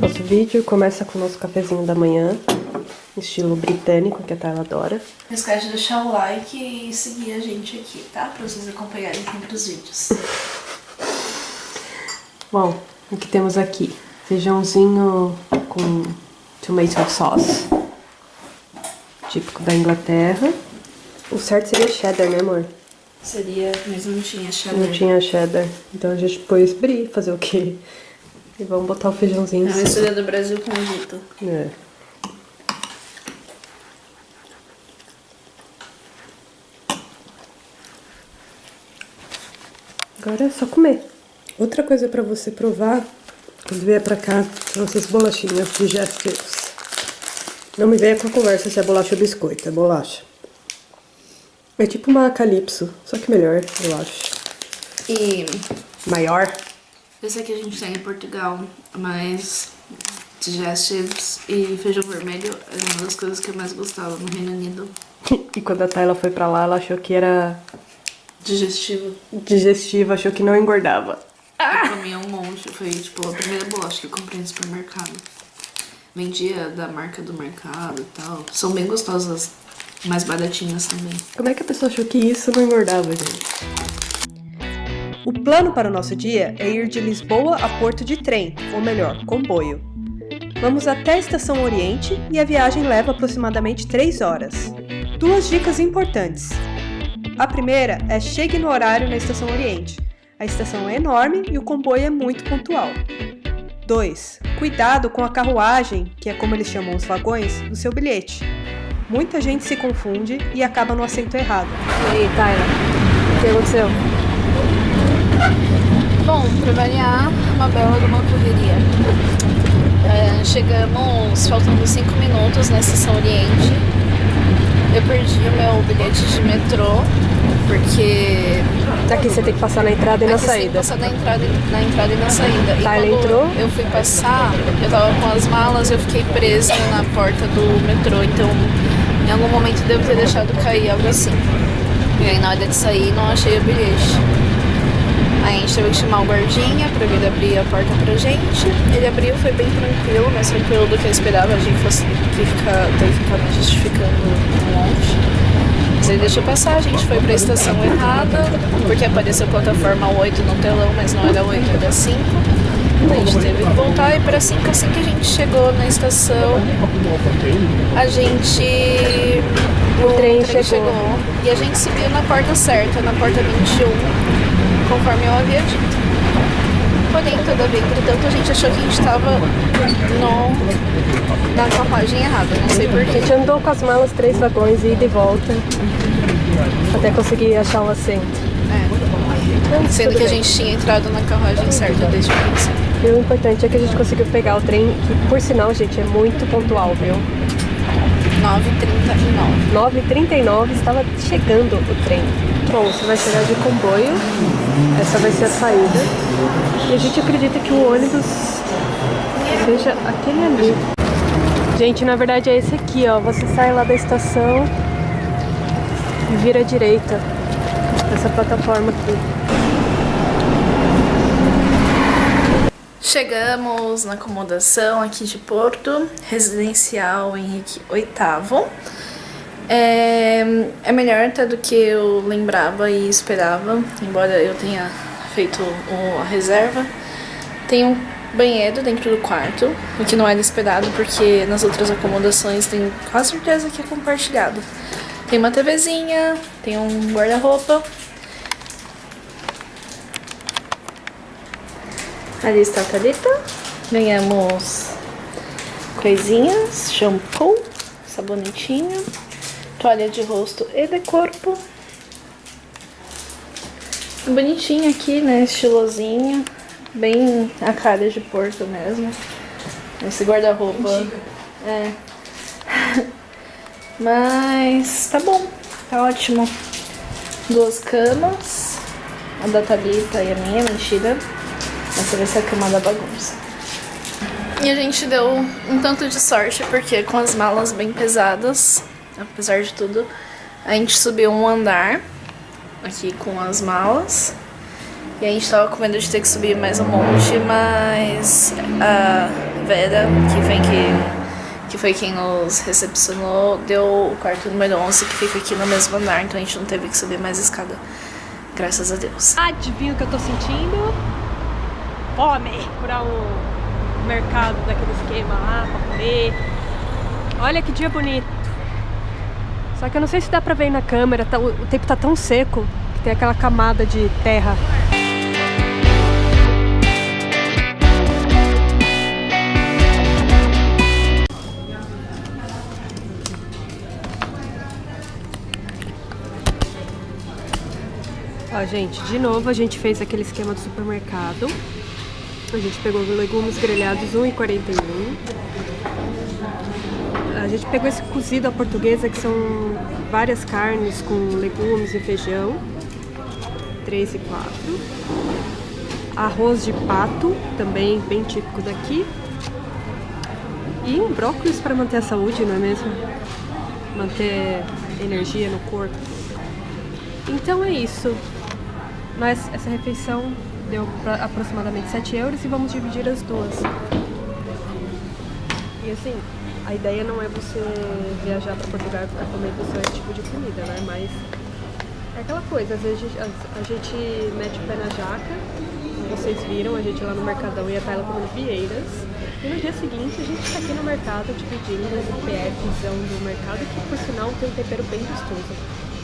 Nosso vídeo começa com o nosso cafezinho da manhã, estilo britânico, que a Tayla adora. Não esquece de deixar o like e seguir a gente aqui, tá? Pra vocês acompanharem sempre os vídeos. Bom, o que temos aqui? Feijãozinho com tomato sauce, típico da Inglaterra. O certo seria cheddar, né amor? Seria, mas não tinha cheddar. Não tinha cheddar. Então a gente pôs brie, fazer o quê? E vamos botar o feijãozinho É em a cima. mistura do Brasil com o Egito. É. Agora é só comer. Outra coisa pra você provar quando vier pra cá são essas bolachinhas digestivas. Não me venha com a conversa se é bolacha ou biscoito, é bolacha. É tipo uma calypso, só que melhor, eu acho. E Maior. esse aqui a gente tem em Portugal, mas digestives e feijão vermelho é uma das coisas que eu mais gostava no Reino Unido. E quando a Tayla foi pra lá, ela achou que era Digestivo. digestivo, achou que não engordava. Eu comia um monte, foi tipo a primeira bolacha que eu comprei no supermercado. Vendia da marca do mercado e tal. São bem gostosas, mais baratinhas também. Como é que a pessoa achou que isso não engordava, gente? O plano para o nosso dia é ir de Lisboa a Porto de trem, ou melhor, comboio. Vamos até a Estação Oriente e a viagem leva aproximadamente 3 horas. Duas dicas importantes. A primeira é chegue no horário na Estação Oriente. A estação é enorme e o comboio é muito pontual. 2. Cuidado com a carruagem, que é como eles chamam os vagões, do seu bilhete. Muita gente se confunde e acaba no assento errado. E aí, Tyler? O que aconteceu? Bom, pra variar, uma bela de uma correria. É, chegamos faltando 5 minutos na estação Oriente. Eu perdi o meu bilhete de metrô, porque Aqui você tem que passar na entrada e na Aqui você tem que saída. passar na entrada, e- na entrada e na saída. E Tá, quando entrou? eu fui passar, eu tava com as malas, eu fiquei presa na porta do metrô, então em algum momento devo ter deixado cair algo assim. E aí na hora de sair não achei o bilhete. Aí a gente teve que chamar o guardinha pra vir abrir a porta pra gente. Ele abriu, foi bem tranquilo, mais tranquilo do que eu esperava. A gente fosse que ficar, ter me justificando um monte. Mas ele deixou passar, a gente foi pra estação errada, porque apareceu plataforma 8 no telão, mas não era 8, era 5. A gente teve que voltar e para 5, assim que a gente chegou na estação, a gente. O, trem chegou. E a gente subiu na porta certa, na porta 21, conforme eu havia dito. Porém, todavia, entretanto, a gente achou que a gente estava no, na carruagem errada, não sei A porquê. gente andou com as malas três vagões, ida e volta, até conseguir achar um assento. É. Sendo que a gente tinha entrado na carruagem certa desde o princípio. E o importante é que a gente conseguiu pegar o trem, que por sinal, gente, é muito pontual, viu? 9h39. 9h39 estava chegando o trem. Bom, você vai chegar de comboio, essa vai ser a saída. E a gente acredita que o ônibus seja aquele ali. Gente, na verdade é esse aqui, ó. Você sai lá da estação e vira à direita. Essa plataforma aqui. Chegamos na acomodação aqui de Porto, residencial Henrique VIII. É, é melhor até do que eu lembrava e esperava, embora eu tenha feito a reserva. Tem um banheiro dentro do quarto, o que não era esperado porque nas outras acomodações tem quase certeza que é compartilhado. Tem uma TVzinha, tem um guarda-roupa, Ali está a Thalita. Ganhamos coisinhas, shampoo, sabonetinho, toalha de rosto e de corpo. Bonitinho aqui, né? Estilosinho. Bem a cara de Porto mesmo. Esse guarda-roupa. É. Mas tá bom, tá ótimo. Duas camas. A da Thalita e a minha, mentira. Essa vai ser a cama da bagunça. E a gente deu um tanto de sorte, porque com as malas bem pesadas, apesar de tudo, a gente subiu um andar aqui com as malas. E a gente tava com medo de ter que subir mais um monte, mas a Vera, que vem que, que foi quem nos recepcionou, deu o quarto número 11, que fica aqui no mesmo andar, então a gente não teve que subir mais escada. Graças a Deus. Adivinha o que eu tô sentindo? Fome! Procurar um mercado daquele esquema lá pra comer. Olha que dia bonito. Só que eu não sei se dá pra ver na câmera, tá, o, o tempo tá tão seco que tem aquela camada de terra Ó, gente, de novo a gente fez aquele esquema do supermercado. A gente pegou legumes grelhados 1,41. A gente pegou esse cozido à portuguesa, que são várias carnes com legumes e feijão. 3 e 4. Arroz de pato, também bem típico daqui. E um brócolis para manter a saúde, não é mesmo? Manter energia no corpo. Então é isso. Mas essa refeição deu aproximadamente 7 euros e vamos dividir as duas. E assim, a ideia não é você viajar para Portugal e ficar comendo só esse tipo de comida, né? Mas é aquela coisa, às vezes a, gente mete o pé na jaca, vocês viram, a gente lá no Mercadão ia estar ela comendo vieiras. E no dia seguinte a gente está aqui no mercado dividindo esse PFzão do mercado, que por sinal tem um tempero bem gostoso.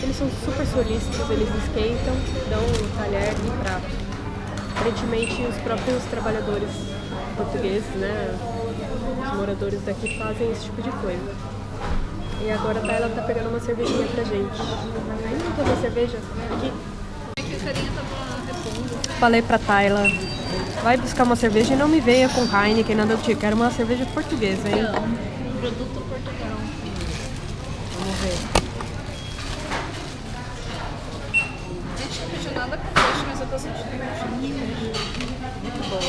Eles são super solícitos, eles esquentam, dão um talher e prato. Aparentemente os próprios trabalhadores portugueses, né, os moradores daqui fazem esse tipo de coisa. E agora a Tayla tá pegando uma cervejinha pra gente. Vamos tomar cerveja? Aqui. Falei pra Tayla, vai buscar uma cerveja e não me venha com Heineken, nada do tipo. Quero uma cerveja portuguesa, hein? Não, produto Portugal. Vamos ver. nada com peixe, mas eu tô sentindo muito boa.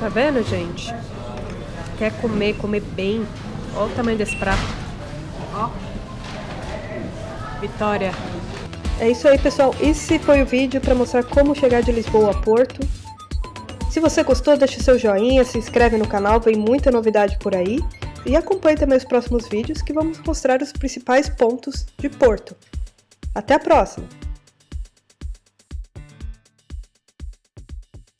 Tá vendo, gente? Quer comer, comer bem. Olha o tamanho desse prato. Ó. Vitória. É isso aí, pessoal. Esse foi o vídeo para mostrar como chegar de Lisboa a Porto. Se você gostou, deixa seu joinha, se inscreve no canal, vem muita novidade por aí. E acompanhe também os próximos vídeos que vamos mostrar os principais pontos de Porto. Até a próxima!